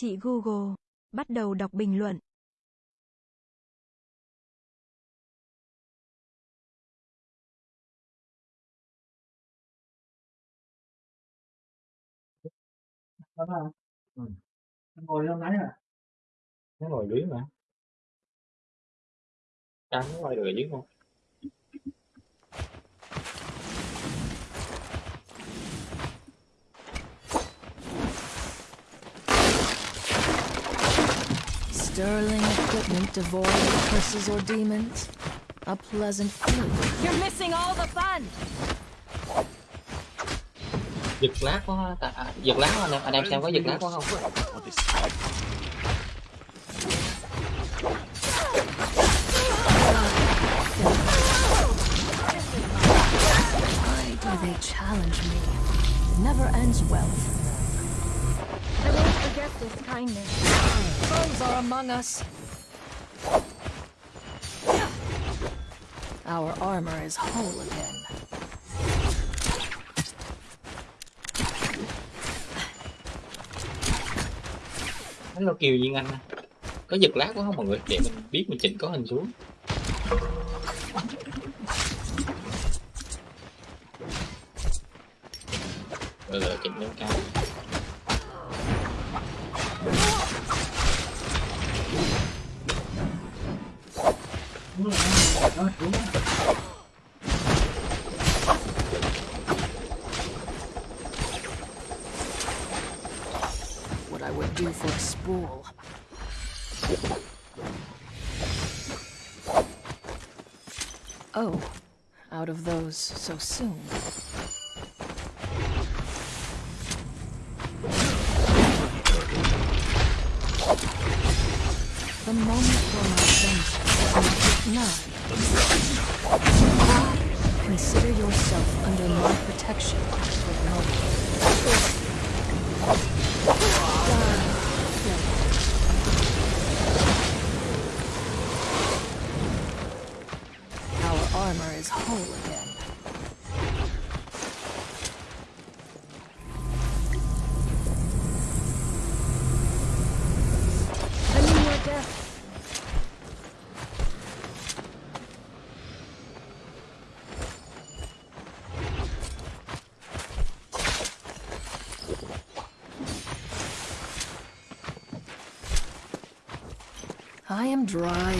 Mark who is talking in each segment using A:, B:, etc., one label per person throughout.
A: Chị Google, bắt đầu đọc bình luận.
B: Ừm. Nó ngồi trong đấy à?
C: Nó ngồi dưới mà. Trắng nó được ở dưới không?
D: Sterling equipment devoid of curses or demons. A pleasant few.
E: You're missing all the fun.
C: Giật lát quá ta, à, giật lát quá anh em, anh em xem có giật lát quá không?
D: Why do they challenge me? It never ends well.
E: This kindness.
D: Foes are among us. Our armor is whole again.
C: Hello Kiều Duyên Anh. Có giật lát quá không mọi người? Để mình biết mình chỉnh có hình xuống. Rồi rồi chỉnh lên cao.
D: What I would do for a spool. Oh, out of those so soon. Dry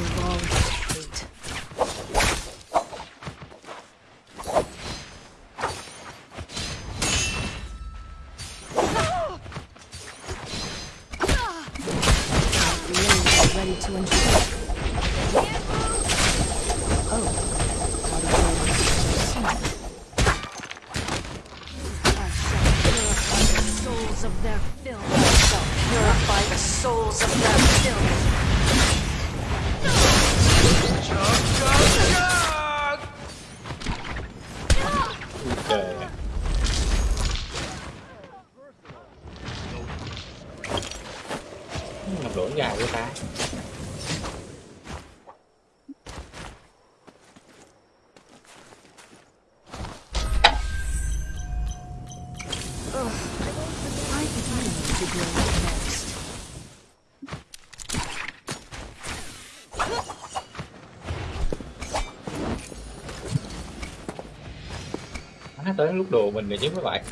C: tới lúc đồ mình rồi chứ mấy bạn.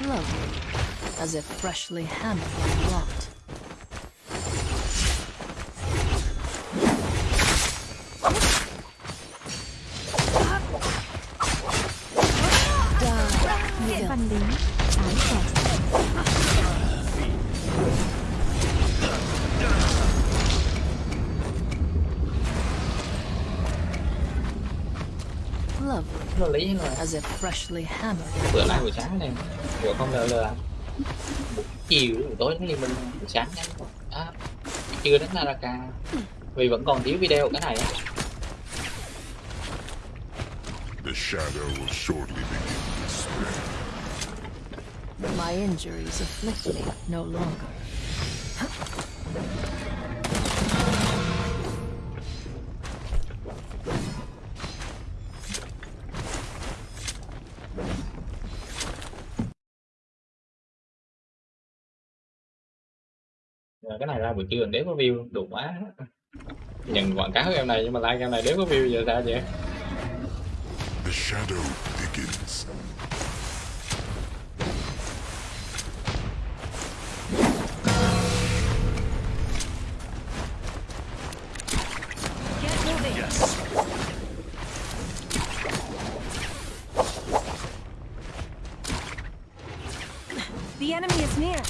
D: Lovely, as if freshly hammered and
C: locked.
D: As if freshly hammered
C: Bữa nay buổi sáng này, vừa không ngờ là chiều buổi tối thì mình buổi sáng nhá. À, chưa đến Naraka. Vì vẫn còn thiếu video cái này á.
F: The shadow will shortly begin to spread.
D: My injuries afflict me no longer.
C: Cái này ra buổi trưa đéo có view đủ quá. Nhận quảng cáo game này nhưng mà like game này đéo có view giờ sao vậy?
F: The shadow
E: moving. The enemy is near.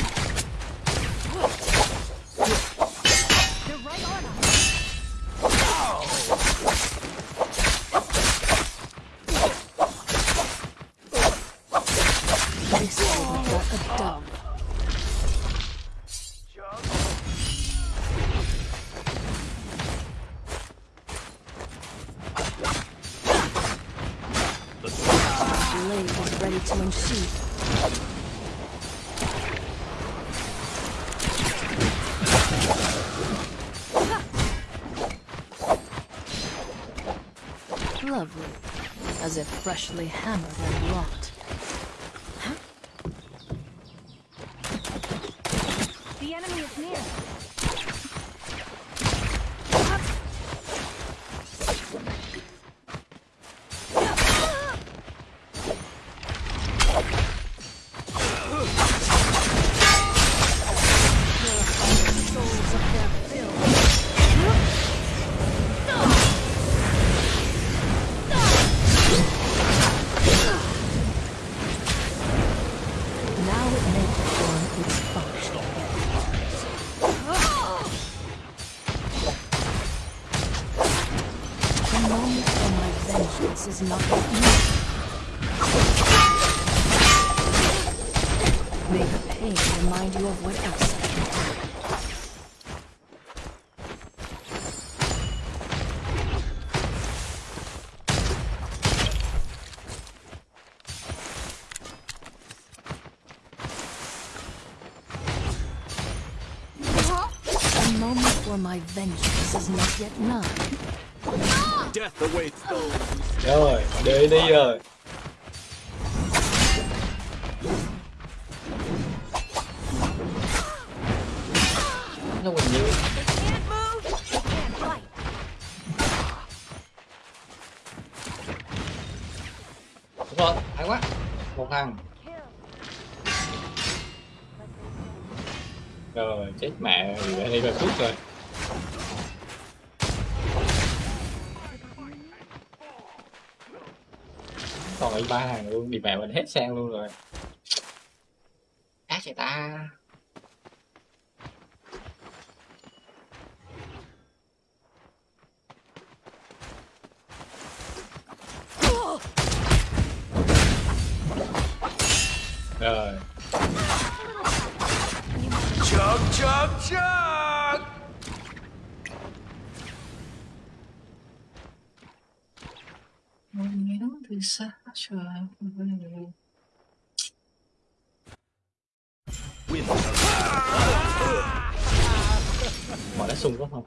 D: Freshly hammered and wrought. For my vengeance is not yet nigh.
G: Death awaits those
C: rồi đi đi rồi nó
E: can't fight.
C: đúng rồi hay quá một thằng rồi chết mẹ đi về phút rồi còn ba hàng luôn đi mẹ mình hết sang luôn rồi. Ác vậy ta. Mình nhớ từ xa Mọi đã sung quá không?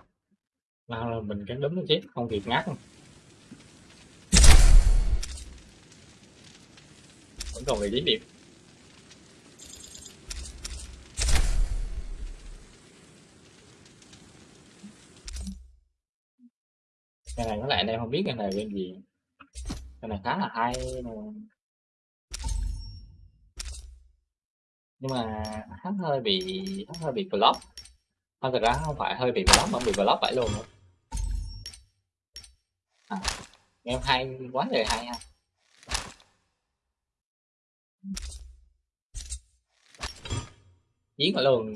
C: Nào là mình cắn đấm nó chết, không kịp ngắt Vẫn còn vị trí điểm. Cái này có lẽ anh em không biết cái này game gì cái này khá là hay nhưng mà hắn hơi bị hắn hơi bị block. Không thật ra không phải hơi bị block mà bị block phải luôn nữa. À, em hay quá trời hay ha. Chiến ở luôn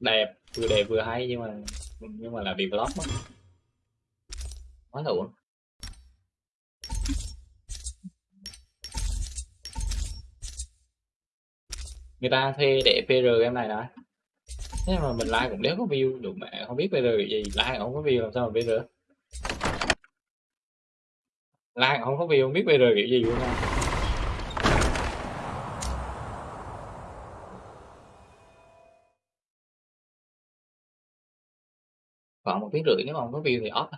C: đẹp vừa đẹp vừa hay nhưng mà nhưng mà là bị block quá là uổng. Người ta thuê để PR em này đã. Thế mà mình like cũng đéo có view đủ mẹ không biết PR gì, like không có view làm sao mà PR like không có view, không biết PR kiểu gì luôn nha. Còn một tiếng rưỡi nếu mà không có view thì off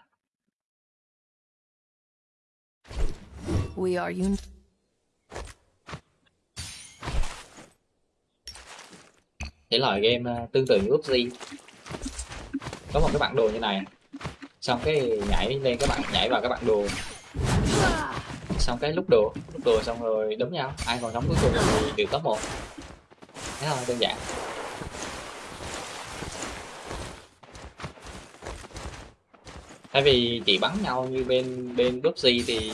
D: We are un-
C: thể loại game ờ, tương tự như PUBG có một cái bản đồ như này. Xong cái nhảy lên các bạn nhảy vào các bạn đồ. Xong cái lúc đồ lúc đồ xong rồi đấm nhau. Ai còn sống cuối cùng thì được top một. Thế thôi, đơn giản. Thay vì chỉ bắn nhau như bên bên PUBG thì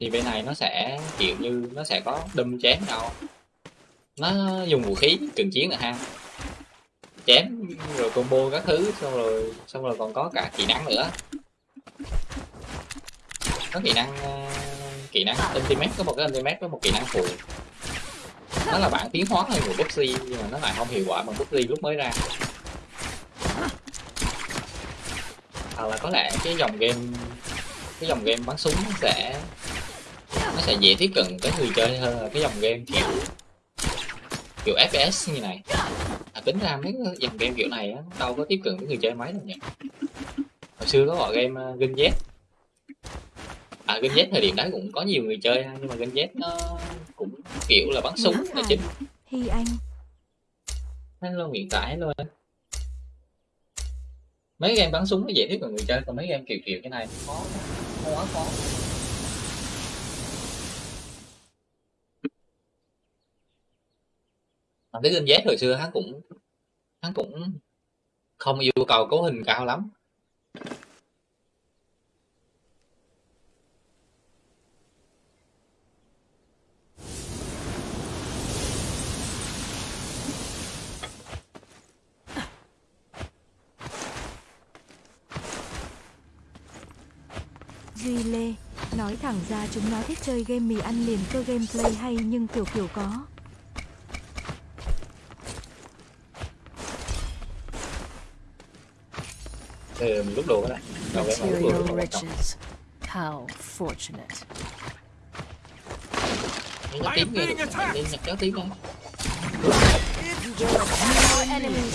C: thì bên này nó sẽ, kiểu như, nó sẽ có đâm chém nhau nó dùng vũ khí cận chiến là ha chém, rồi combo các thứ, xong rồi xong rồi còn có cả kỹ năng nữa. Có kỹ năng ờ, kỹ năng ultimate, có một cái ultimate với một kỹ năng phụ. Nó là bản tiến hóa hơn của PUBG nhưng mà nó lại không hiệu quả bằng PUBG lúc mới ra. Hoặc là có lẽ cái dòng game, cái dòng game bắn súng nó sẽ nó sẽ dễ tiếp cận tới người chơi hơn là cái dòng game kiểu kiểu FPS như này. À, tính ra mấy cái dòng game kiểu này á đâu có tiếp cận với người chơi mấy đâu nhỉ? Hồi xưa có gọi game uh, Gun Z à Gun Z thời điểm đấy cũng có nhiều người chơi nhưng mà Gun Z nó cũng kiểu là bắn súng là chính.
A: Hy Anh,
C: hello hiện tại hello. Anh. mấy game bắn súng nó dễ tiếp cận người chơi còn mấy game kiểu kiểu cái này khó khó quá khó thằng cái Gun Z hồi xưa hắn cũng hắn cũng không yêu cầu cấu hình cao lắm
A: Duy Lê, nói thẳng ra chúng nó thích chơi game mì ăn liền cơ gameplay hay nhưng kiểu kiểu có.
C: Ừ, mình lúc đồ cái này
D: Material riches. How fortunate.
C: Nhắc tím đi nhặt cháu tím không
D: More enemies.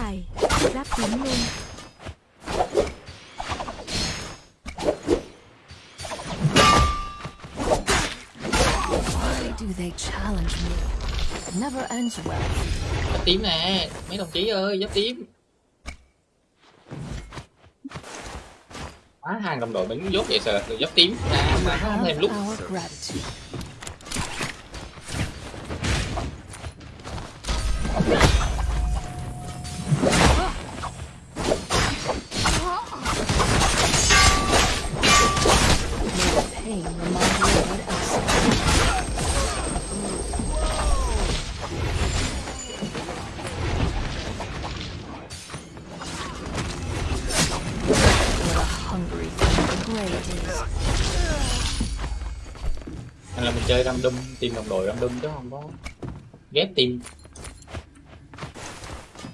A: Chài, giáp tím luôn.
D: Why do they challenge me? It never ends well.
C: giáp tím nè mấy đồng chí ơi giáp tím quá hàng đồng đội đứng dốt vậy sợ giáp tím à, mà nó không thêm lúc random tìm đồng đội random chứ không có ghép team.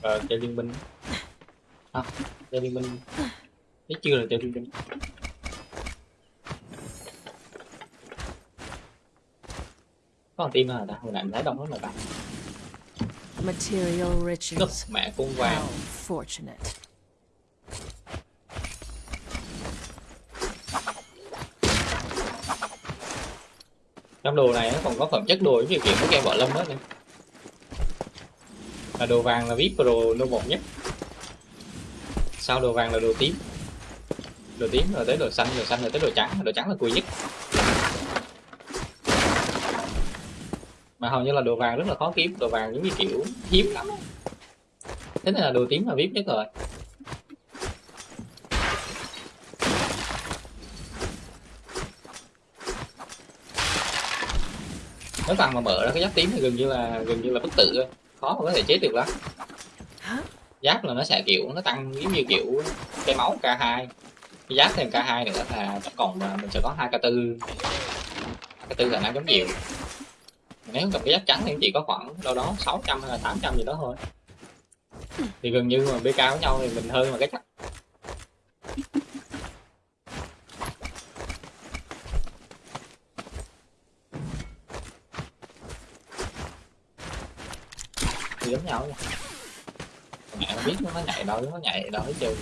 C: Ờ chơi liên minh. À, chơi liên minh. Thấy chưa là chơi liên minh? Có một team nào ta? Hồi nãy mình thấy đông lắm mà ta
D: Material riches.
C: mẹ cung vàng.
D: Fortunate.
C: Trong đồ này nó còn có phẩm chất đồ với điều kiểu cái game võ lâm đó nè là đồ vàng là vip pro level một nhất. Sau đồ vàng là đồ tím. Đồ tím rồi tới đồ xanh đồ xanh rồi tới đồ trắng đồ trắng là cùi nhất. Mà hầu như là đồ vàng rất là khó kiếm, đồ vàng giống như kiểu hiếm lắm thế nên là đồ tím là vip nhất rồi. Nếu thằng mà mở ra cái giáp tím thì gần như là gần như là bất tử thôi khó mà có thể chết được lắm. Giáp là nó sẽ kiểu nó tăng giống như kiểu cái máu k 2 cái giáp thêm k 2 nữa là cộng là mình sẽ có hai k 4 k 4 khả năng chống chịu nếu cầm cái giáp trắng thì chỉ có khoảng đâu đó 600 hay là 800 gì đó thôi. Thì gần như mà bk với nhau thì mình hơn mà cái chắc giống nhau nha. Mẹ biết nó nhảy đâu, nó nhảy đâu hết trơn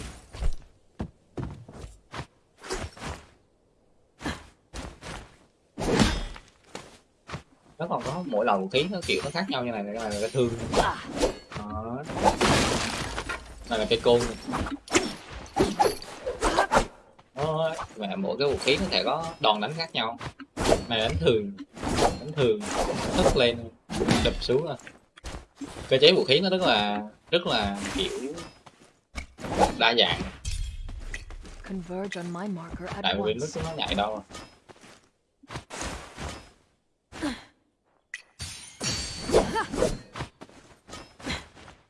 C: nó còn có mỗi lần vũ khí, nó kiểu nó khác nhau như này này là cái thương. Đó. Này là cây côn. Đó. mẹ mỗi cái vũ khí nó sẽ có đòn đánh khác nhau. Này, đánh thường. Đánh thường. Thức lên, đập xuống rồi cơ chế vũ khí nó rất là rất là kiểu đa dạng.
D: Converge on my marker
C: tại
D: at
C: vì lúc
D: once.
C: nó nhảy đâu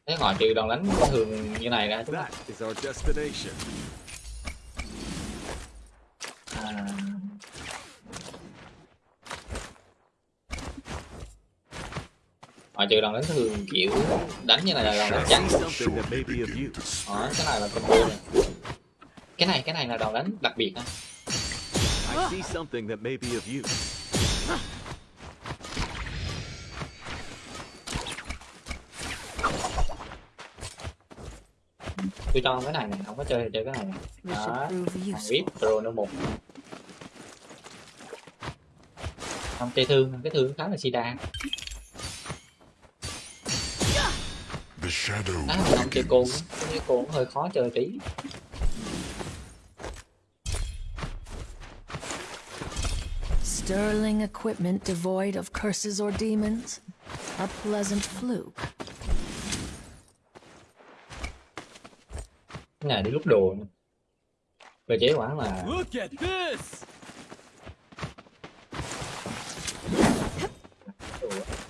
C: thế ngoài trừ đòn đánh thường như này ra chúng ta à, ngoài trừ đòn đánh thường kiểu đánh như này là đòn đánh
G: use.
C: đó cái này là combo này cái này cái này là đòn đánh đặc biệt
G: use.
C: tôi cho cái này này không có chơi thì chơi cái này này đó thằng
D: useful.
C: pro nó một không chơi thương cái thương khá là sida á
F: will
C: không chơi á. cái côn hơi khó chơi tí
D: Sterling equipment devoid of curses or demons. A pleasant fluke.
C: cái này đi lúc đồ cơ chế quá là
G: Look at this!
C: đồ á.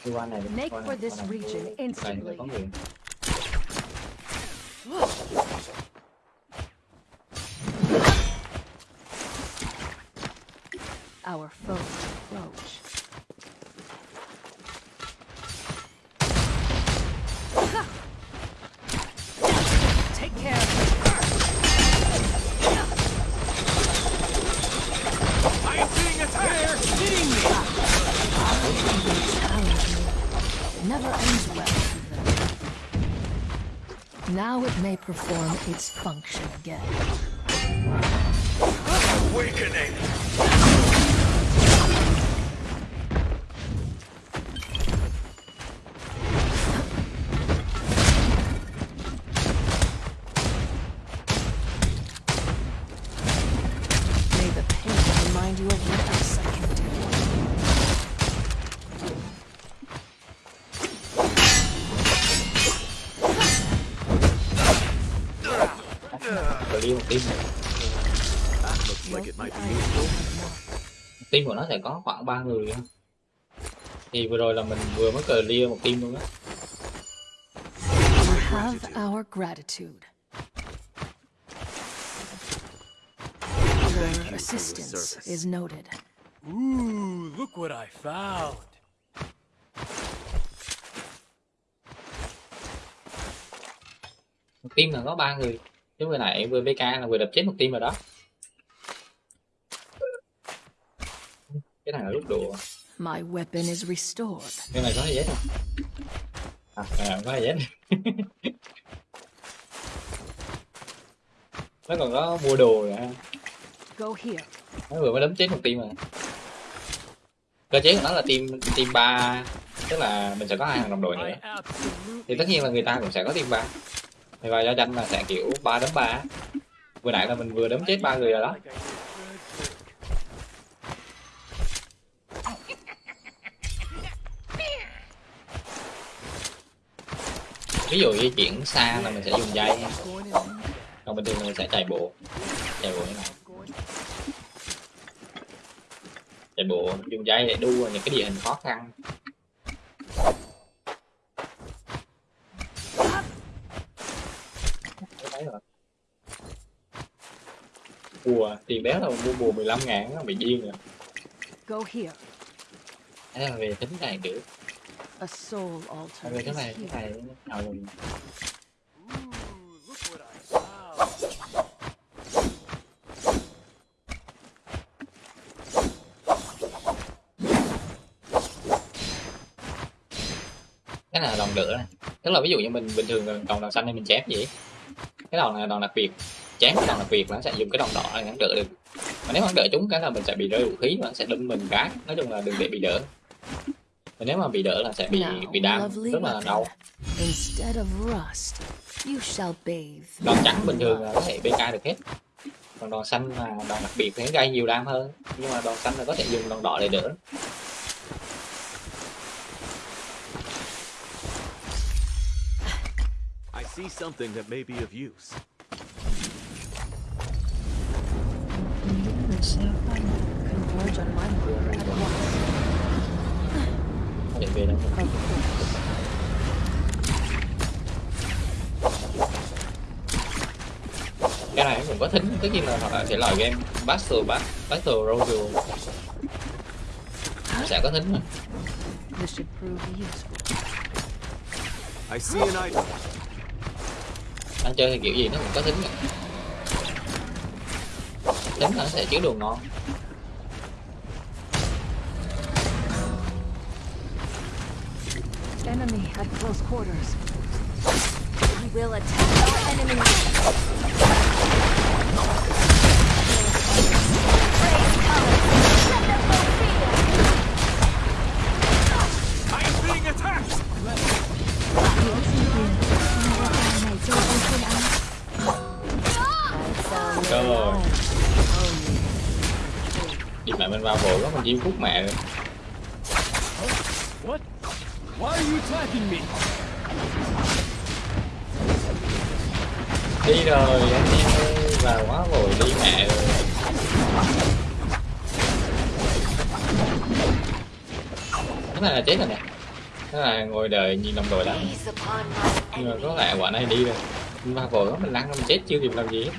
C: Đi qua này đi,
E: Make
C: qua
E: for
C: này,
E: this
C: qua này.
E: region
C: Này
E: instantly.
C: có người
D: Our foes approach. Its function again.
G: Awakening!
C: Team của nó sẽ có khoảng ba người á. thì vừa rồi là mình vừa mới clear một team luôn á
D: have our gratitude.
G: Thank you for
D: Your
G: the
D: assistance
G: service.
D: is noted.
G: Ooh, look what I found.
C: một team là có ba người chứ vừa nãy vừa BK là vừa đập chết một team rồi đó cái này là lúc đồ
D: My weapon is restored.
C: cái này có gì hết không à cái này không có gì hết nó còn có mua đồ nữa.
D: Go here.
C: nó vừa mới đấm chết một team rồi cơ chế của nó là team team ba. Tức là mình sẽ có hai thằng đồng đội nữa. Thì tất nhiên là người ta cũng sẽ có team ba. Thì và do tranh là sẽ kiểu ba đấm ba. Vừa nãy là mình vừa đấm chết ba người rồi đó
G: like I did a good trick.
C: Ví dụ di chuyển xa là mình sẽ dùng dây còn bình thường mình sẽ chạy bộ. Chạy bộ như này. Chạy bộ dùng dây để đua những cái địa hình khó khăn. Bùa tiền béo đâu mua bùa 15 ngàn nó bị điên rồi.
D: Go here.
C: Thế là về tính này kiểu
D: A soul altar.
C: Về cái này cái này nào rồi cái là đòn lửa này. Tức là ví dụ như mình bình thường còn đòn xanh thì mình chém gì? Cái đòn này là đòn đặc biệt. Chém cái đòn đặc biệt nó sẽ dùng cái đòn đỏ để ngắn đỡ được. Mà nếu hắn đỡ chúng cái là mình sẽ bị rơi vũ khí và nó sẽ đâm mình cái. Nói chung là đừng để bị đỡ và nếu mà bị đỡ là sẽ bị bị đam rất là đau
D: Instead of rust, you shall bathe.
C: đòn trắng bình thường là có thể bk được hết còn đòn xanh là đòn đặc biệt thì gây nhiều đam hơn nhưng mà đòn xanh là có thể dùng đòn đỏ để đỡ
G: I see something that may be of use.
D: Converge on my.
C: Để về đâu cái này cũng có thính tất nhiên là hoặc là thể loại game battle Bat- battle royale nó sẽ có thính mà
D: This should prove useful.
G: I see an item.
C: đang chơi thì kiểu gì nó cũng có thính cả. thính là nó sẽ chứa đồ ngon
D: Enemy at close quarters.
E: We will attack our enemy.
G: I am being attacked!
A: Những sinh viên Avatar này chơi iPhone ăn
D: I found
C: Trời
D: no
C: ơi.
D: life.
C: đi mẹ mình vào vội quá mình chim phút mẹ rồi
G: What? Why are you attacking me?
C: đi rồi anh em ơi vào quá rồi, đi mẹ rồi cái này là chết rồi nè. Cái này ngồi đời nhìn đồng đội lắm nhưng mà có lẽ quả này đi rồi. Mình vào vội quá mình lăn ra mình chết chưa kịp làm gì hết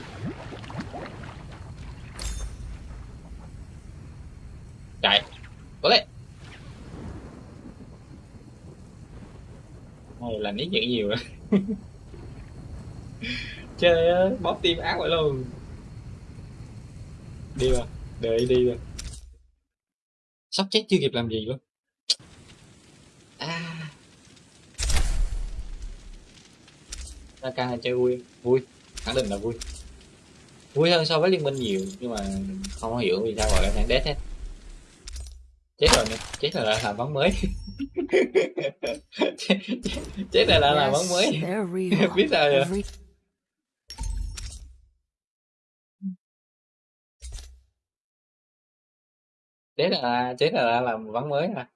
C: chạy có lẽ này là nít nhận nhiều. Chơi á, bóp tim ác vậy luôn. Đi rồi đợi đi rồi sắp chết chưa kịp làm gì luôn. À. Ra ca là chơi vui? Vui, khẳng định là vui. Vui hơn so với liên minh nhiều, nhưng mà không hiểu vì sao gọi là thằng dead hết. Chết rồi nè, chết rồi là làm bóng mới. chết, chết rồi lại làm bóng mới. Biết sao vậy chết là chết là làm bắn mới à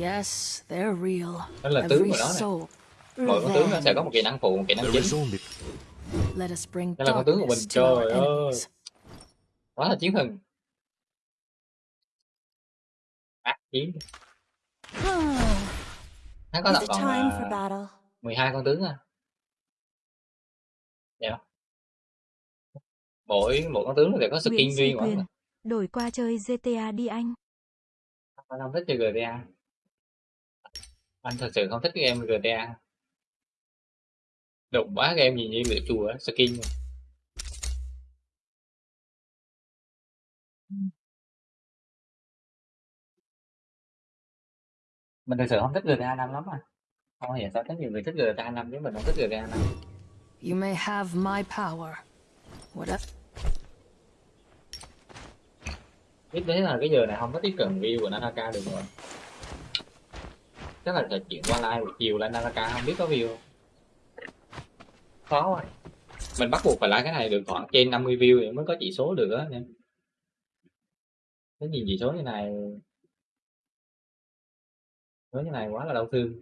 D: yes, they're real.
C: đó là tướng của nó nè.
D: soul.
C: mỗi con tướng nó sẽ có một kỹ năng phụ một kỹ năng chính.
F: is only
D: Let us bring
C: Đây là con tướng của mình. Trời ơi. quá là chiến thần. Ác chiến nó có tập còn uh,
E: battle?
C: 12 con tướng à? Dạ. Mỗi mỗi con tướng đều có skin
A: Nguyễn
C: riêng của
A: Quyền.
C: nó
A: Đổi qua chơi GTA đi anh.
C: Anh không thích chơi GTA anh thật sự không thích cái game GTA đụng quá game gì như lửa chùa skin. Mà. Mình thật sự không thích GTA 5 lắm à. Không hiểu sao có nhiều người thích GTA 5 chứ mình không thích GTA 5
D: You may have my power. What a
C: biết thế là cái giờ này không có tiếp cận view của Nanaka được rồi. Chắc là phải chuyển qua live buổi chiều lên Nanaka không biết có view không? Khó quá. Mình bắt buộc phải like cái này được khoảng trên 50 view thì mới có chỉ số được á cái nhìn chỉ số như này nói như này quá là đau thương.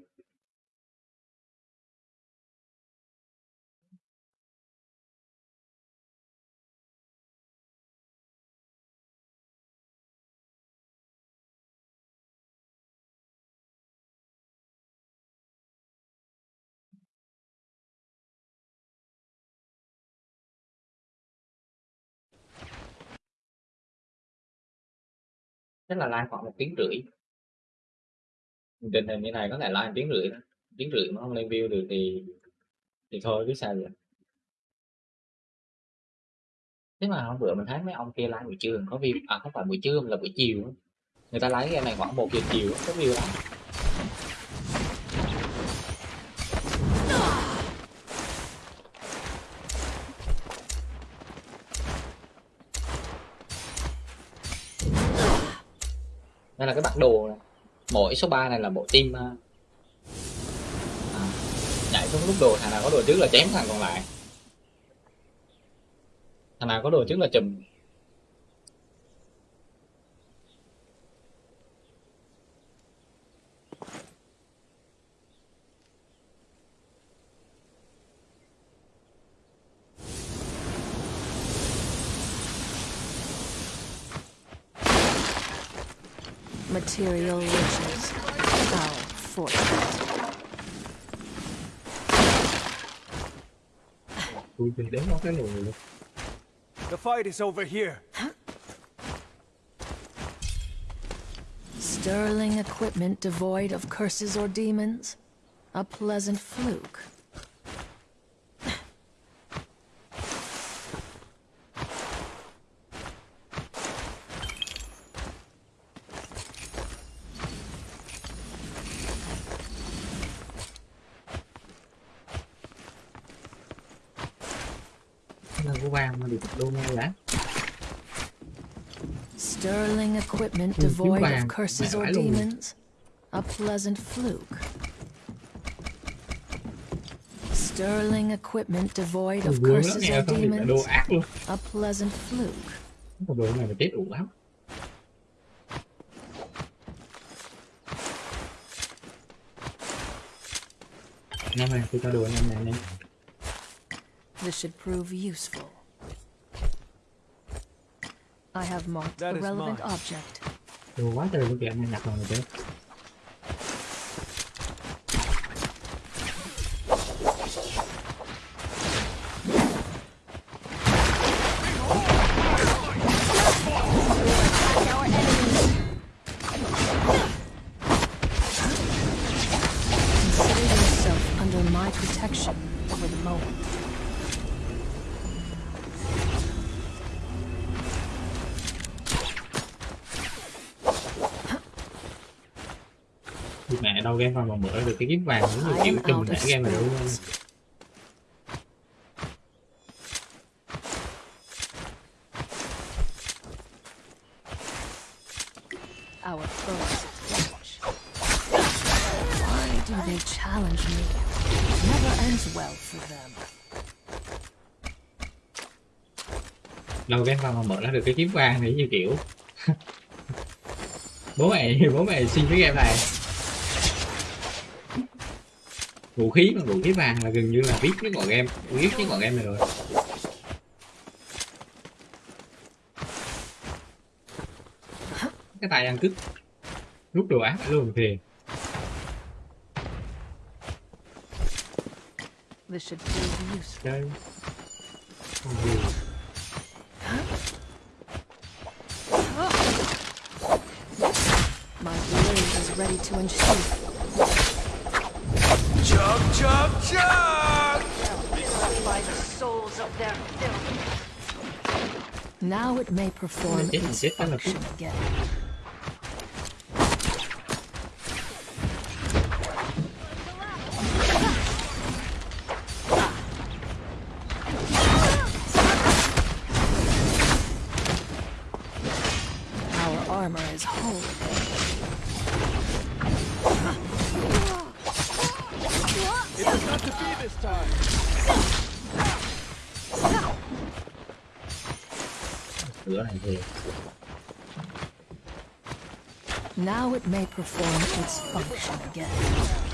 C: Chắc là lai khoảng một tiếng rưỡi định hình như này có thể like tiếng rưỡi tiếng rưỡi mà không lên view được thì thì thôi cứ sao vậy? Thế mà hôm bữa mình thấy mấy ông kia like buổi trưa, có view à không phải buổi trưa mà là buổi chiều người ta lấy cái này khoảng một giờ chiều có view lắm. Đây là cái bản đồ mỗi số 3 này là bộ team ờ, à, nhảy xuống lúc đồ thằng nào có đồ trước là chém thằng còn lại. Thằng nào có đồ trước là chùm.
D: Material riches. Our fortune.
C: tôi thì đến nó cái người luôn
G: The fight is over here.
D: Sterling equipment devoid of curses or demons. A pleasant fluke. Devoid of curses or demons. A pleasant fluke. Sterling equipment devoid of curses or
C: không thì là đô
D: demons.
C: ác luôn
D: A pleasant fluke.
C: cái đồ này là chết đủ lắm anh em tôi cho đồ anh em này
D: This should prove useful. I have marked
G: That
D: the relevant
G: mine.
D: object.
C: Đồ quá trời luôn kìa anh em nhặt rồi chứ game vào mà mở được cái kiếm vàng chịu
D: am
C: chùm
D: out
C: để
D: of
C: game này luôn.
D: Our foes approach. Why do they challenge me? It never ends well for them.
C: đâu game vào mà mở ra được cái kiếm vàng thì như kiểu bố mẹ bố mẹ xin cái game này vũ khí mà vũ khí vàng là gần như là biết cái quả game biết cái quả game này rồi. Cái tay ăn cứt rút đồ ác luôn thì.
D: This it may perform
C: Chết,
D: its
C: chết, chết là
D: function again. Our armor is whole.
G: It was not to be this time.
C: Cửa này thì
D: Now it may perform its function again.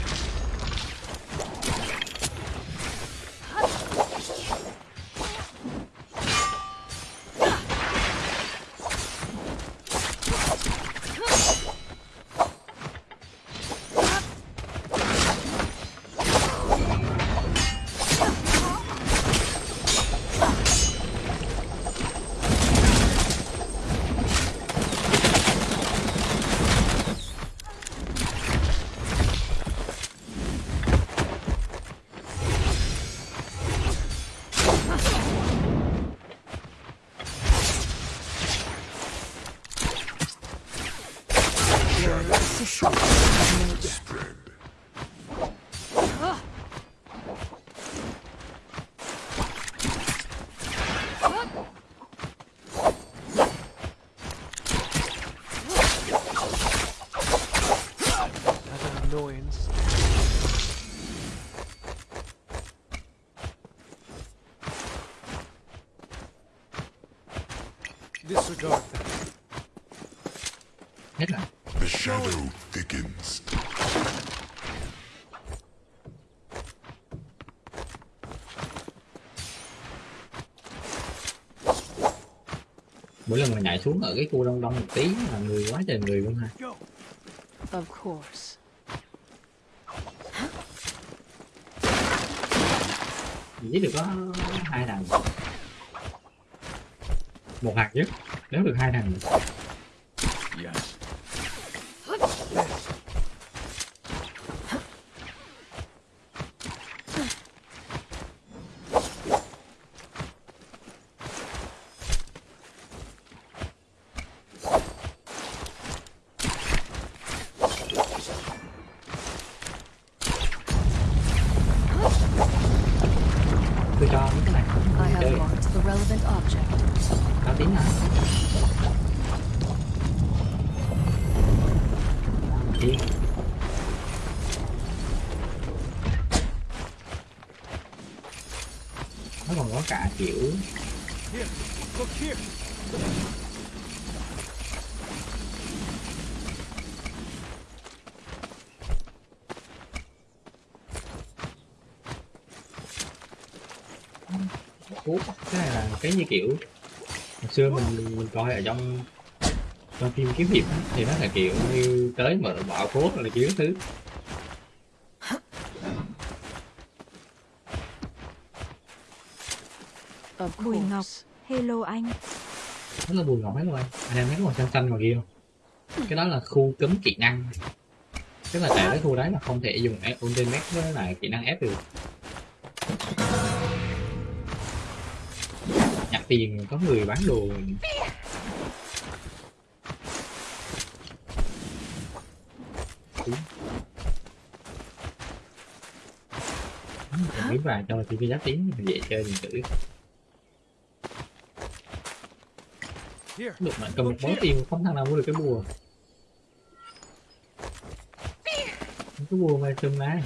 C: Nhảy xuống ở cái khu đông đông một tí là người quá trời người luôn ha.
D: Of course.
C: chỉ được có hai thằng một hạt nhất nếu được hai thằng
H: Yes.
C: tôi cho mấy cái này
D: I have
C: chơi
D: marked the relevant object.
C: có tiếng nào Tiếng. nó còn có cả kiểu cái này là cái như kiểu, hồi xưa mình mình coi ở trong trong phim kiếm hiệp thì nó là kiểu như tới mở bạo phố là kiểu thứ
D: Of
A: Bùi Ngọc. Hello anh.
C: là bùi ngọc hết rồi anh em thấy màu xanh xanh ngoài kia không? Cái đó là khu cấm kỹ năng. Tức là tại cái khu đấy là không thể dùng ultimate với lại kỹ năng ép được. Nhặt tiền có người bán đồ. Miếng vàng cho thì cái giá tiếng dễ chơi điện tử
H: Here.
C: Được mà cầm một món tiền không thằng nào mua được cái bùa. Cái bùa mà chùm này.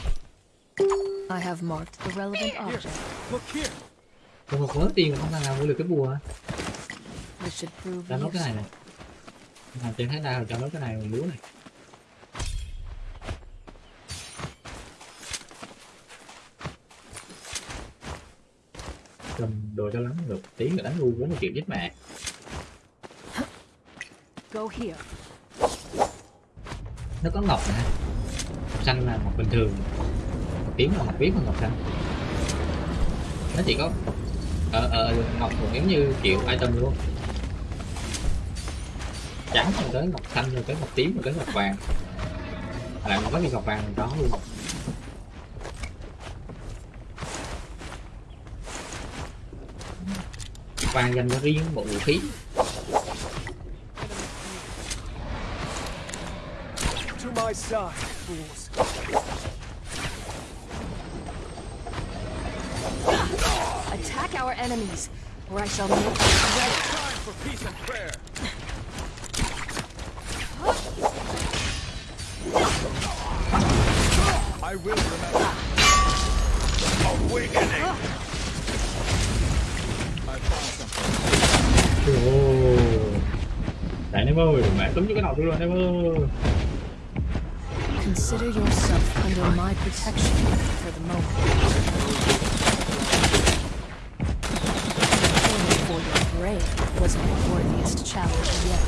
D: I have marked the relevant object.
H: Look here.
C: cầm một món tiền không thằng nào mua được cái bùa.
D: This should prove
C: cho nó cái này này làm trên thái đao cho nó cái này mình múa này. Cầm đồ cho lắm được tí nữa đánh ngu 40 triệu chết mẹ
D: Go here.
C: nó có ngọc nè ngọc xanh là ngọc bình thường. Ngọc tím là ngọc viết và ngọc xanh nó chỉ có ờ ờ ngọc giống như kiểu item luôn trắng rồi tới ngọc xanh rồi tới ngọc tím rồi tới ngọc vàng. Lại có cái ngọc vàng đó luôn. Vàng dành cho riêng bộ vũ khí.
H: My side, fools.
D: Attack our enemies, or I shall make you red.
H: Time for peace and prayer. I will remember. Awakening. I found something.
C: Ồ. Đấy em ơi, mẹ túm cho cái đầu tôi rồi em ơi.
D: Consider yourself under my protection for the moment. Only for your brave was my worthiest challenge yet.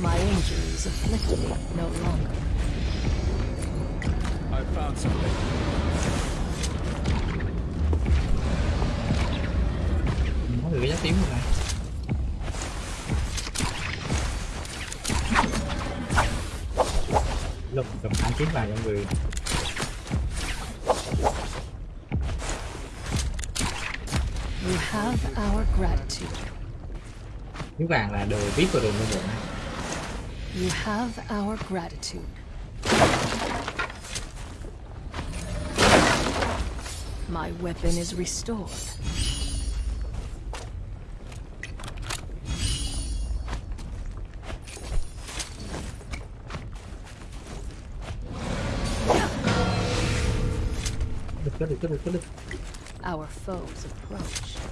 D: My injuries afflict me no longer.
H: I found something.
C: Người.
D: You have our gratitude.
C: Kiếm vàng là đồ viết vào đồ mua.
D: You have our gratitude. My weapon is restored. Our foes approach.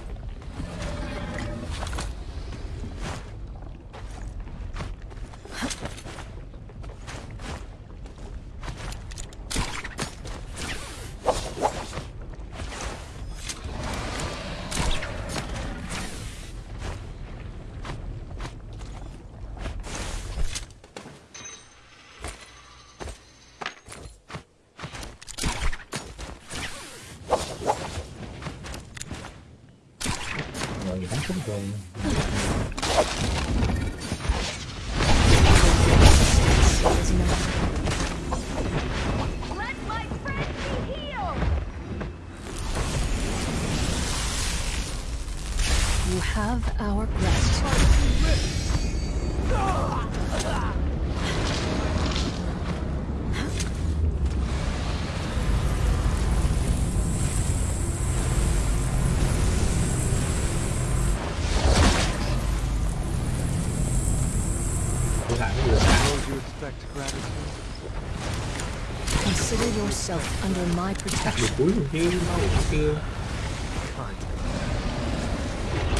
D: Under my protection.
B: được cuối luôn chứ, nó cũng chưa.
G: Fine.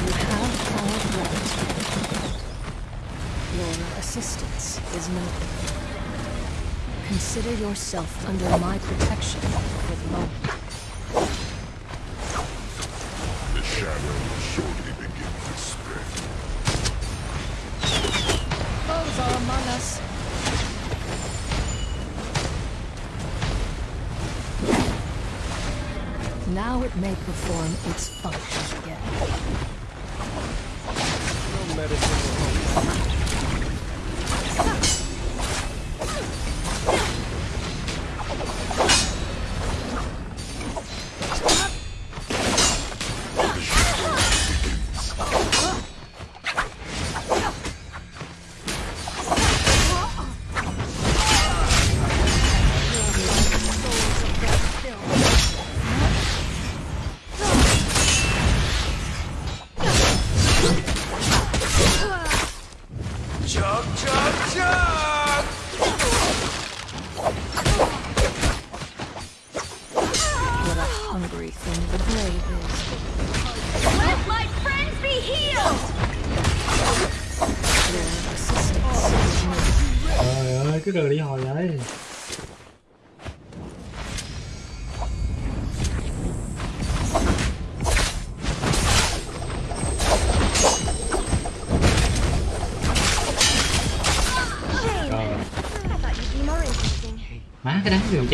D: You have our gratitude. Your assistance is noted. Consider yourself under my protection its function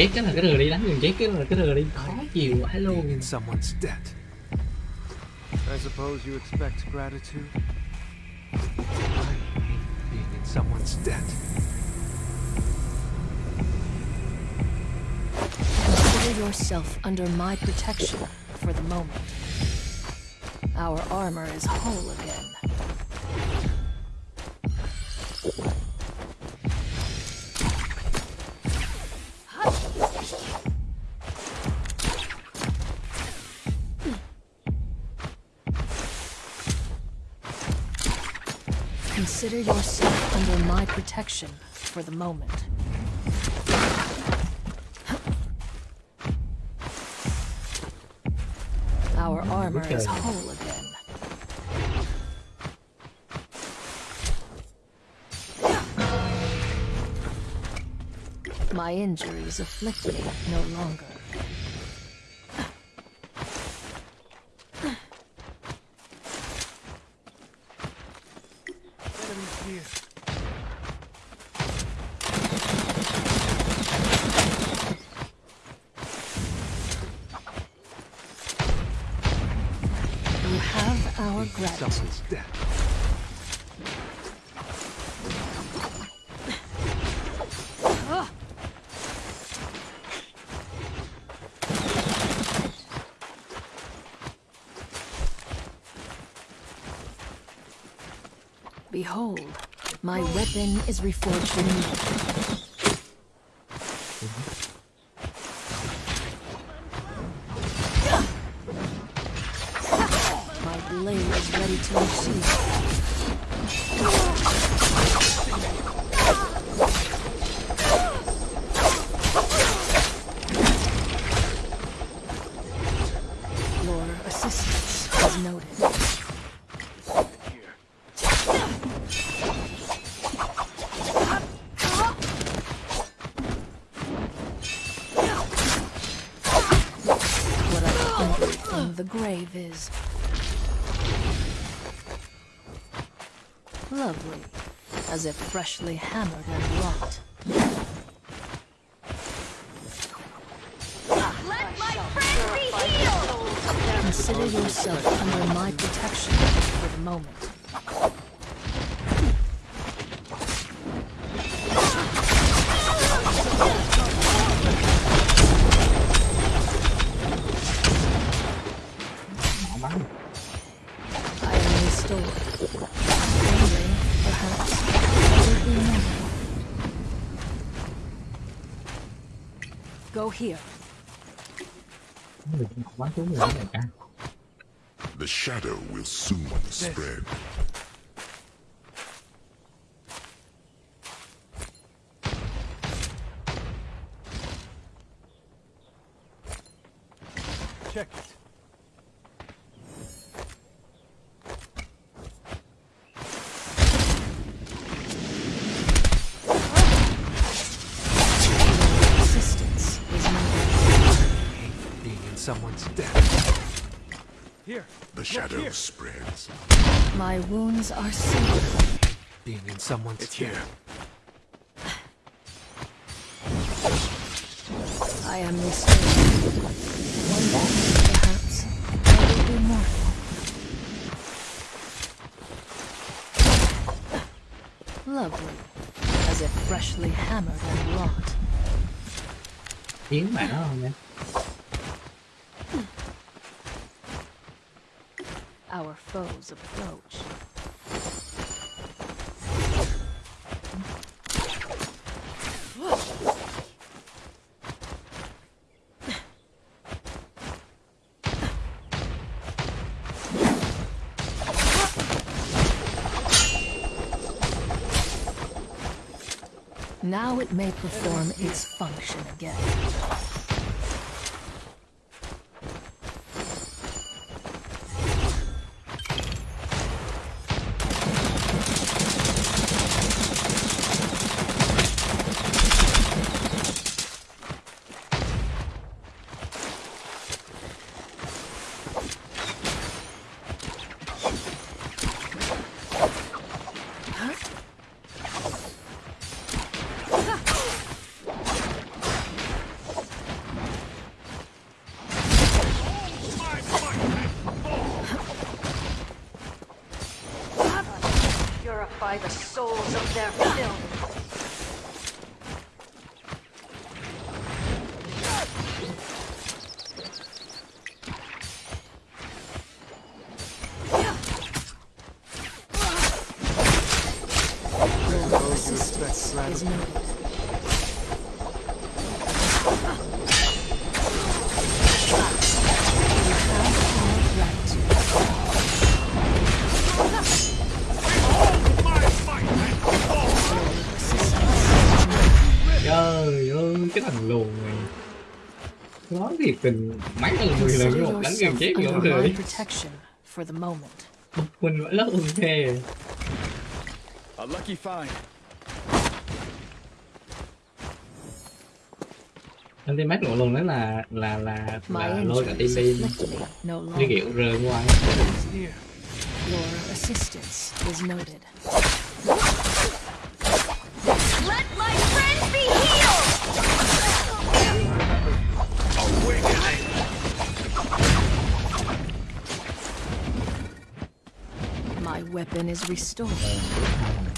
B: chết cái là cái rờ đi, đánh đường chết cái là cái rờ đi. Khó chịu vãi luôn.
G: In someone's debt. I suppose you expect gratitude? I being in someone's debt.
D: Consider yourself under my protection for the moment. Our armor is whole again. Protection for the moment. Our armor is whole again. My injuries afflict me no longer. Have our
G: In
D: gratitude.
G: someone's debt.
D: Behold, my weapon is reforged anew. Freshly hammered here.
C: người cũng bắn xuống người này cả
F: The shadow will soon spread.
G: Check it. Here,
F: The shadow spreads.
D: My wounds are sealed.
G: being in someone's it's here.
D: I am restored. One day, perhaps, I will be mortal. Lovely, as if freshly hammered and wrought.
C: chiến bạn đó không nha
D: Our foes approach. Now it may perform its function again.
C: Nói thiệt tình mấy lần mười lần một đánh gần chết người
D: under my
C: rồi
D: protection for the moment.
C: mình vẫn rất ok
B: A lucky find.
C: Anh team của lùn đó là là là là lôi cả team đi
D: longer.
C: kiểu rơi ngoài
G: It's near.
D: Your assistance is noted.
E: Let my friend be healed!
D: My weapon is restored.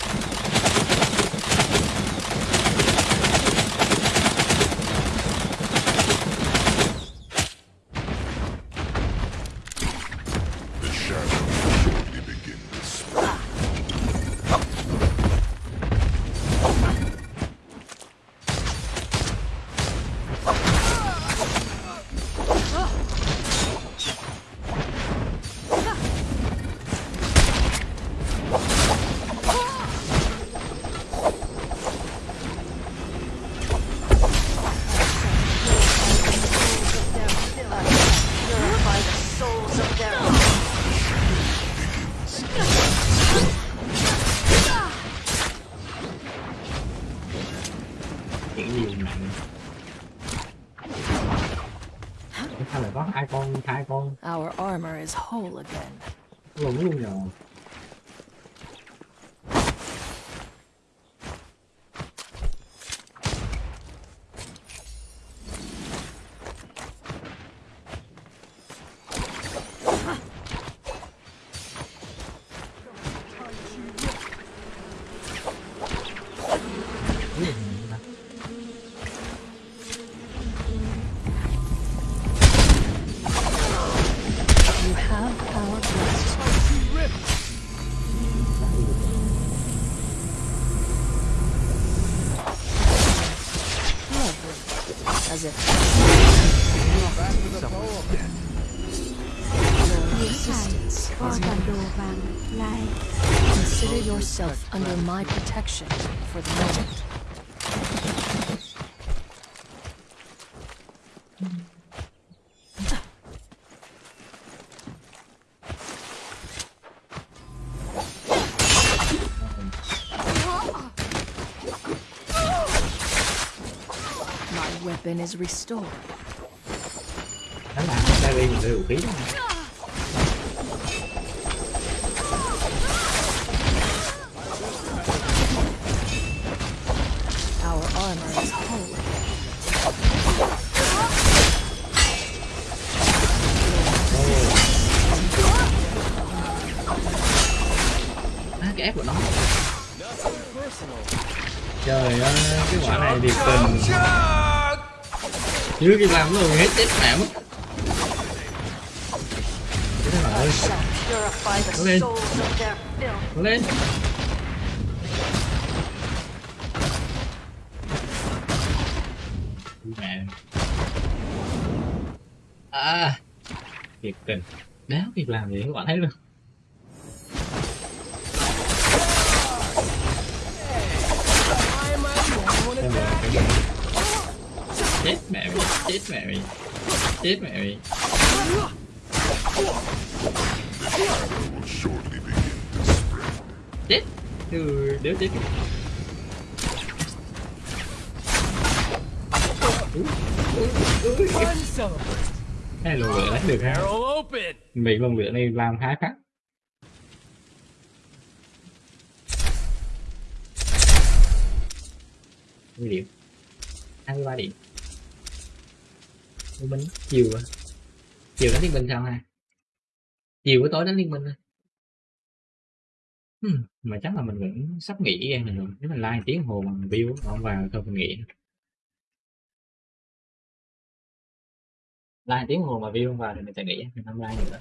D: Protection for the moment. My weapon is restored.
C: Dưới cái làm rồi hết chết mẹ mất. Thế ơi lên. Cố lên. Mẹ. À. Thiệt tình. Đéo việc làm gì, các bạn thấy luôn Lùn lửa đánh được ha. Bị lùn lửa này làm khá khắc Mấy điểm 23 điểm. Liên minh chiều à? Chiều đánh liên minh sao ha? Chiều với tối đánh liên minh hmm, Mà chắc là mình vẫn sắp nghỉ này rồi. Nếu mình like tiếng hồ bằng view Không vào thôi mình nghỉ Like tiếng hồ mà view không vào thì mình sẽ nghỉ Mình không like nữa.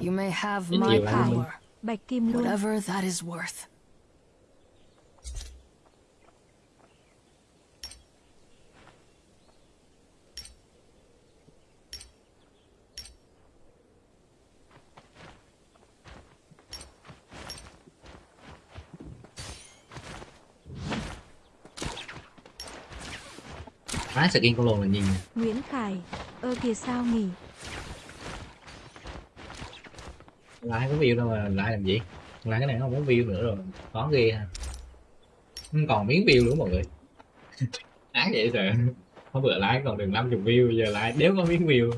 D: You may have my power,
A: bạch kim luôn
D: whatever that is worth.
C: Má skin con lồn là gì nhỉ?
A: Nguyễn Khải ơ kìa sao nghỉ
C: Like có view đâu mà like làm gì Like cái này nó không có view nữa rồi Có ghê ha Không còn miếng view nữa mọi người Ác vậy sợ Hôm bữa like còn được 50 view Giờ like đéo có miếng view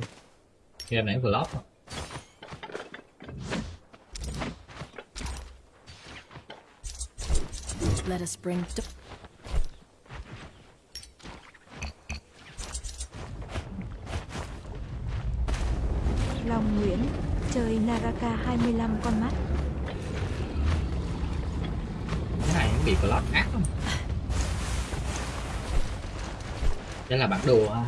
C: Game này flop à.
D: Let us bring. d-
A: Long Nguyễn chơi Naraka 25 con mắt.
C: Cái này cũng bị plot ác không Đây là bản đồ ha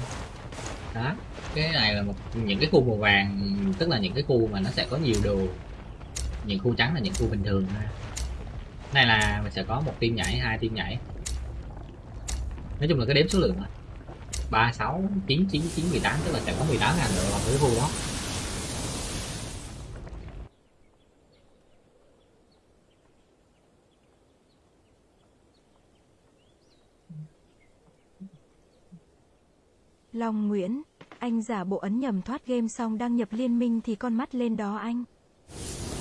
C: Đó, Cái này là một, những cái khu màu vàng, Tức là những cái khu mà nó sẽ có nhiều đồ. Những khu trắng là những khu bình thường ha này là mình sẽ có một tim nhảy, hai tim nhảy. Nói chung là cái đếm số lượng ba, sáu, chín chín chín, mười tám, tức là sẽ có 18 ngàn đồ ở cái khu đó.
A: Long Nguyễn, anh giả bộ ấn nhầm thoát game xong đăng nhập liên minh thì con mắt lên đó anh.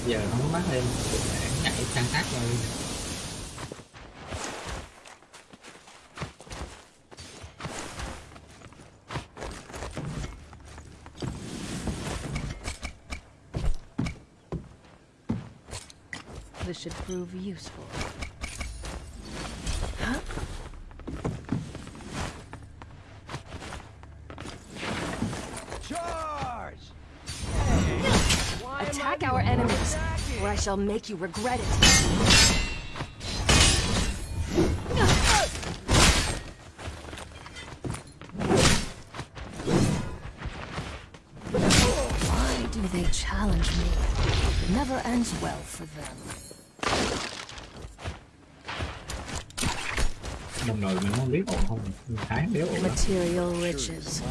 C: Giờ không có mắt lên, chạy sang khác rồi.
D: This should prove useful. Shall make you regret it. Why do they challenge me? It never ends well for them.
C: đồng đội mình không biết ổn không mình thấy không biết ổn lắm
D: Material riches.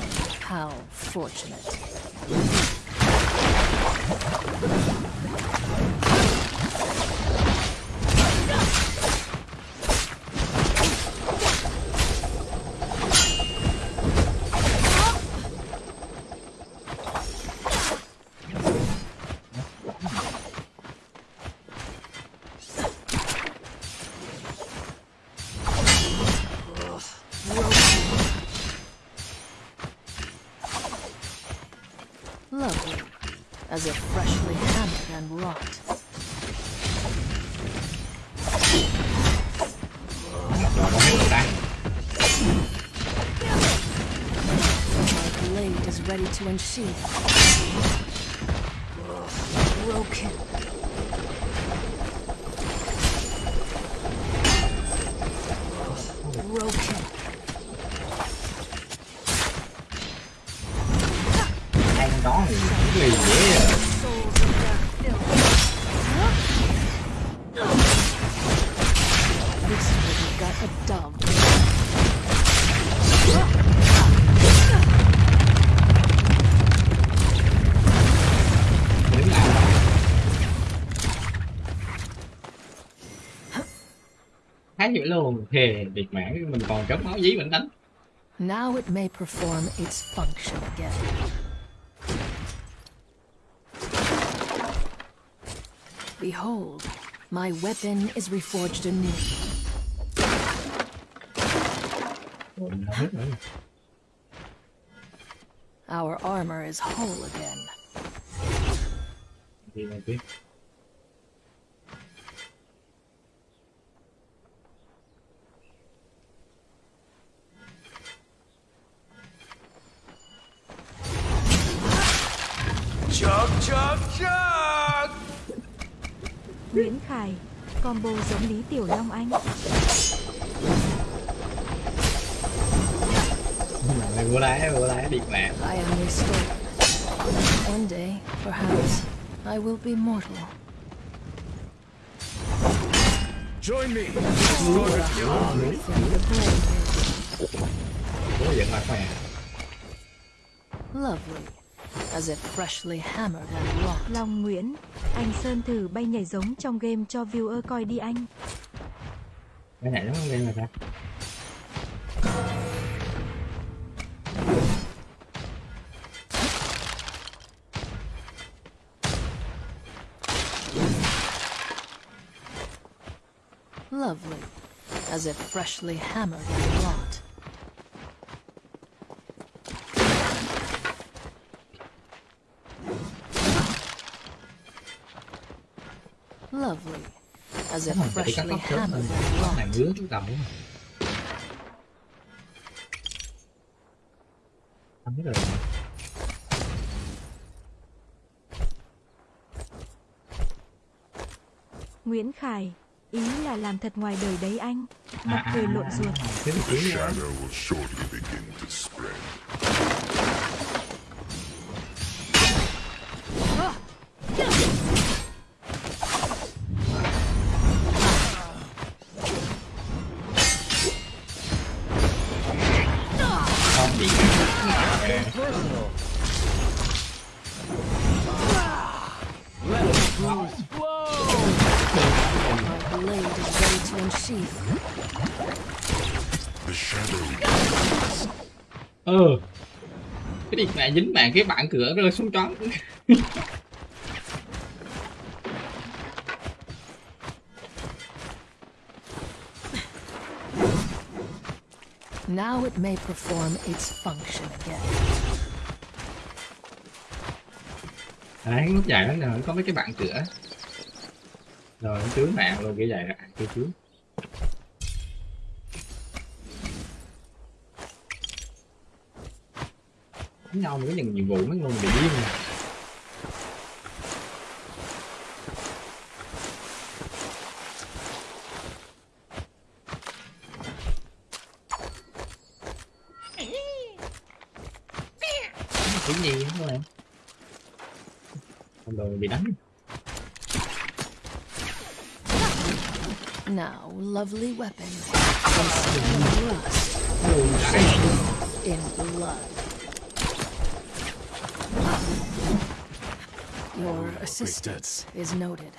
D: How fortunate. To unsheath. Broken. Broken.
C: Luôn thề biệt mãn mình còn máu dí mình đánh
D: Now it may perform its function again. Behold, my weapon is reforged anew.
C: Ôi, mình hết rồi
D: Our armor is whole again.
H: Chug, chug, chug!
A: Nguyễn Khải, combo giống Lý Tiểu Long Anh.
C: mày vô lái vô lái biệt mãn
D: I am restored. One day, perhaps, I will be mortal.
H: Join me!
D: Lovely. As if freshly hammered and wrought.
A: Long Nguyễn, anh Sơn thử bay nhảy giống trong game cho viewer coi đi anh.
C: cái này nó không game là sao
D: Lovely. As if freshly hammered and Lovely. As if freshly hammered and
C: mà không biết rồi
A: Nguyễn Khải, ý là làm thật ngoài đời đấy anh.
C: à,
A: Mặt
C: à,
A: cười lộn
C: à,
A: ruột.
C: Cái điện này dính mạng cái bạn cửa rơi xuống trống.
D: Now it may perform its function again.
C: đấy lúc dài đó là có mấy cái bạn cửa. Rồi chướng mạng luôn kiểu vậy rồi à, kia đánh nhau mà có những nhiệm vụ mấy người bị điên mà cái gì không em không rồi bị đánh
D: Now, lovely weapon. In blood. Your assistance is noted.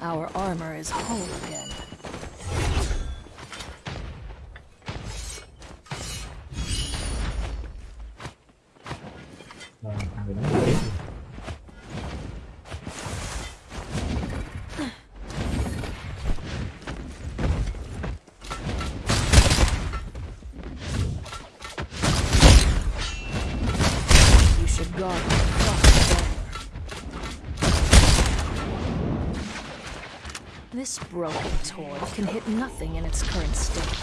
D: Our armor is whole again. This broken toy can hit nothing in its current state.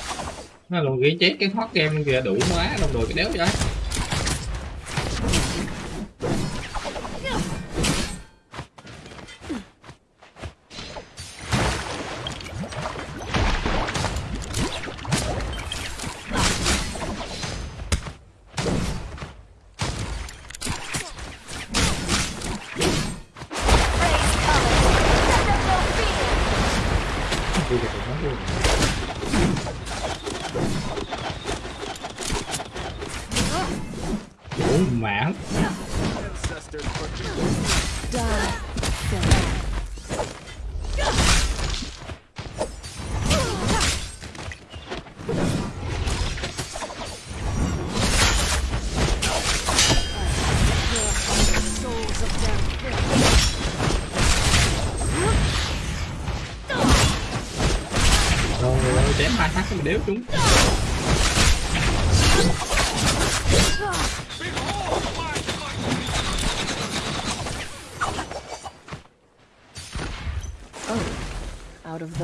C: nó luôn ghi chết cái thoát game kìa đủ quá đồng đội cái đéo vậy đéo
D: of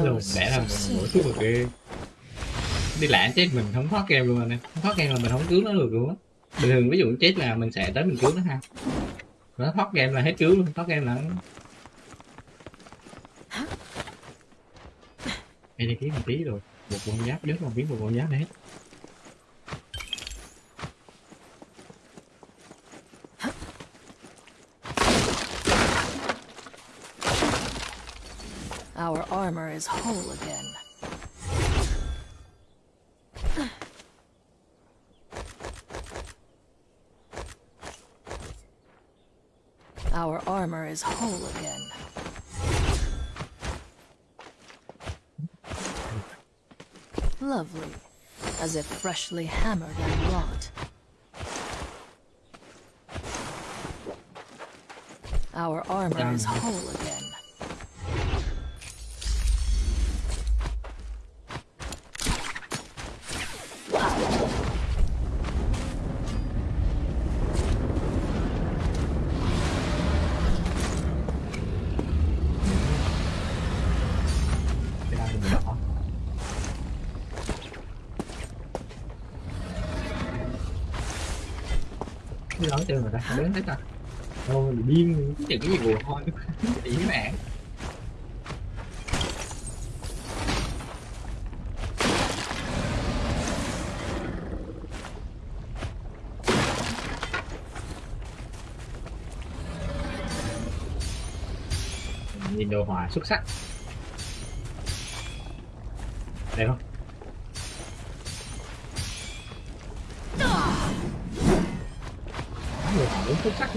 C: Lùn bẻ ra
D: soon.
C: mũi thuốc ghê Đi lãng chết mình không thoát game luôn anh em. Không thoát game là mình không cứu nó được luôn á. Bình thường ví dụ chết là mình sẽ tới mình cứu nó ha. Nó thoát game là hết cứu luôn Thoát game là Ê đây kiếm một tí rồi Một con giáp còn kiếm một con giáp
D: Our armor is whole again. Our armor is whole again. Lovely, as if freshly hammered and wrought. Our armor is whole again.
C: Nói chơi người ta đến hết ta Thôi điên Chứ cái gì buồn thôi. Ý mẹ Nhìn đồ họa xuất sắc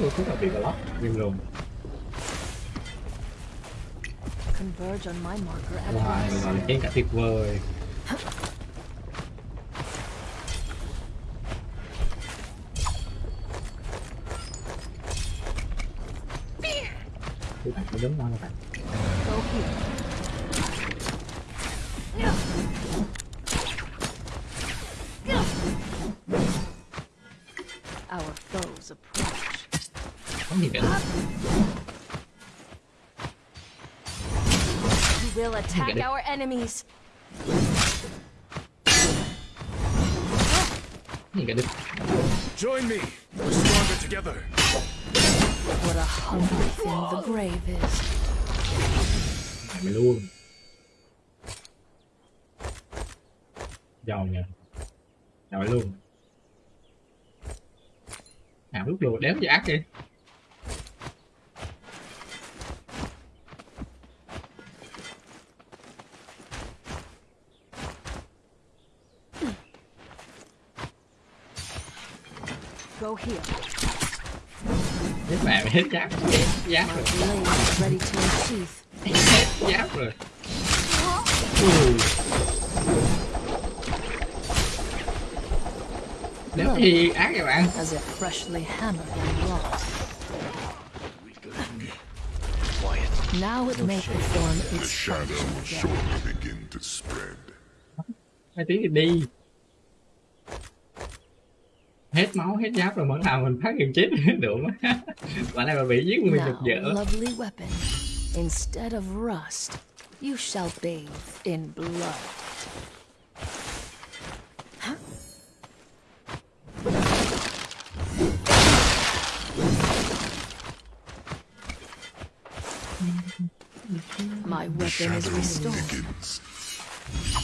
C: luôn, tức là bị block Ghim luôn
D: Converge on my marker at
C: Wow,
D: once.
C: là trên cả tuyệt vời
D: attack our enemies.
H: Join me. We're stronger together.
D: What a hungry thing the brave is.
C: Mày luôn Giàu nhờ Giàu luôn Nào lúc lùa đéo gì ác kìa
D: here.
C: Mày hết giáp rồi
D: ready to.
C: Hết giáp rồi bạn
D: As if freshly hammered and wrought. Now it may perform
F: The
D: its
F: shadow
D: function
F: will shortly begin to spread.
C: hai tiếng thì đi hết máu hết giáp rồi vẫn làm mình phát hiện chết được mà bạn này mà bị giết nguyên được dở
D: lovely weapon. Instead of rust, you shall bathe in blood. My weapon is restored.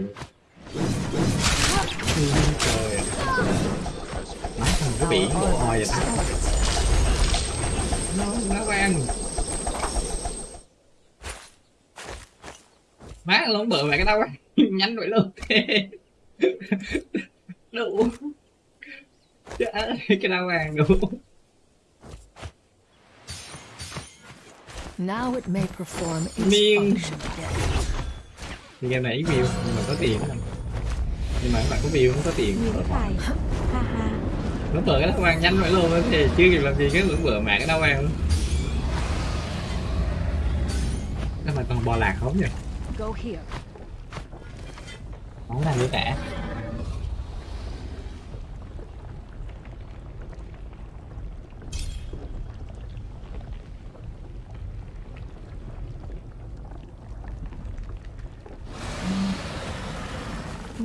C: mẹ luôn trời. Ơi. má thằng cái biển bộ hồi vậy ta nó nó quen. Má lông bự mẹ cái tao nhanh vậy luôn. Đủ cái đau vàng đủ
D: Now it may perform its function again.
C: Thì game này ít view nhưng mà có tiền nhưng mà các bạn có view không có tiền. Nó bờ cái đau vàng nhanh vậy luôn thì chưa kịp làm gì cái lưỡng bờ đau vàng luôn. Nó mà còn bò lạc không nhỉ không làm nữa cả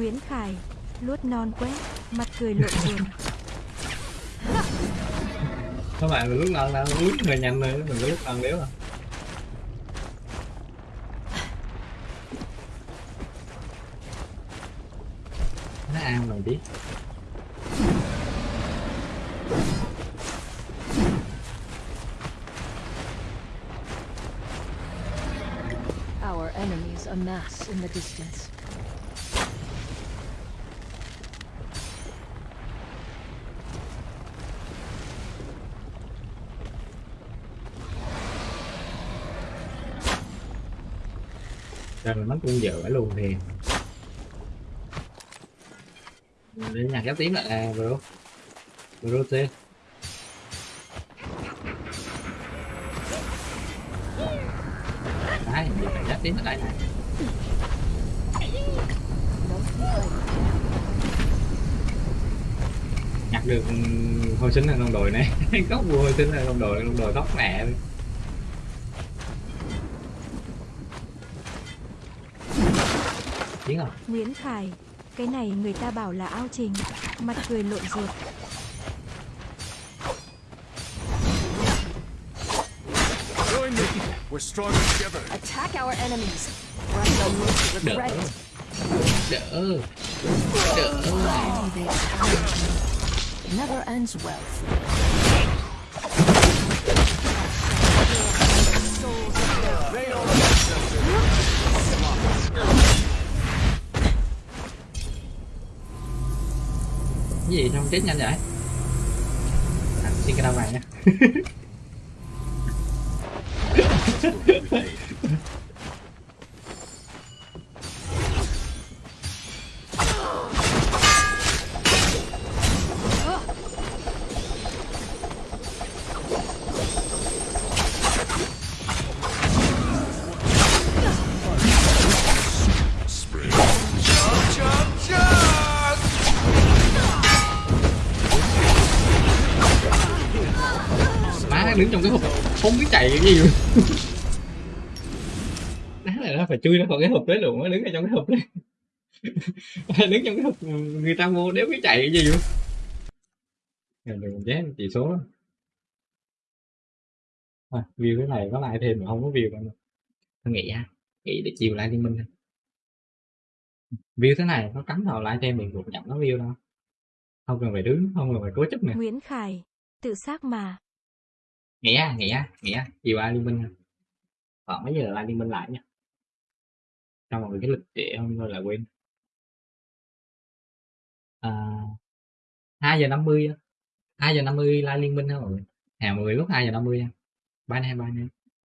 A: Nguyễn Khải. Luốt non quét. Mặt cười lộ ruột.
C: các bạn mình lúc nào nào lúc người nhanh rồi mình có lúc nào nếu à nó ăn rồi đi
D: Our enemies amass in the distance.
C: Rồi mất con dở luôn thì Đến nhà kéo tiếng lại. À bro. Bro t đấy, giờ phải nhắc tiếng ở đây này. Nhặt được hồi sinh là đồng đội này. Góc vua hồi sinh là đồng đội đồng đội tóc mẹ. Tiếng không
A: Nguyễn Khải. Cái này người ta bảo là ao trình. Mặt cười lộn ruột.
H: We're stronger together.
D: Attack our enemies.
C: Đỡ đỡ?
D: Never ends well. Gì
C: không chết nhanh vậy? À, xin cái đau này nha không biết chạy cái gì luôn. Đá này nó phải chui ra khỏi cái hộp đấy luôn nó đứng ở trong cái hộp đấy. Đứng trong cái hộp người ta mua đéo biết chạy cái gì luôn. Đừng chết chỉ số à, view cái này có lại thêm mà không có view đâu tôi nghĩ ha nghĩ để chiều lại liên minh view thế này nó cắm vào lại thêm mình cũng chẳng có view đâu. Không cần phải đứng không cần phải cố chấp nữa
A: Nguyễn Khải, tự xác mà
C: nghĩa nghĩa nghĩa chiều ai liên minh khoảng mấy giờ là liên minh lại nha trong một cái lịch trễ không thôi là quên. À, 2 giờ 50 2 giờ 50 like liên minh hả mọi người. Hè 10 lúc 2 giờ 50 nha. Bye nay bye nay.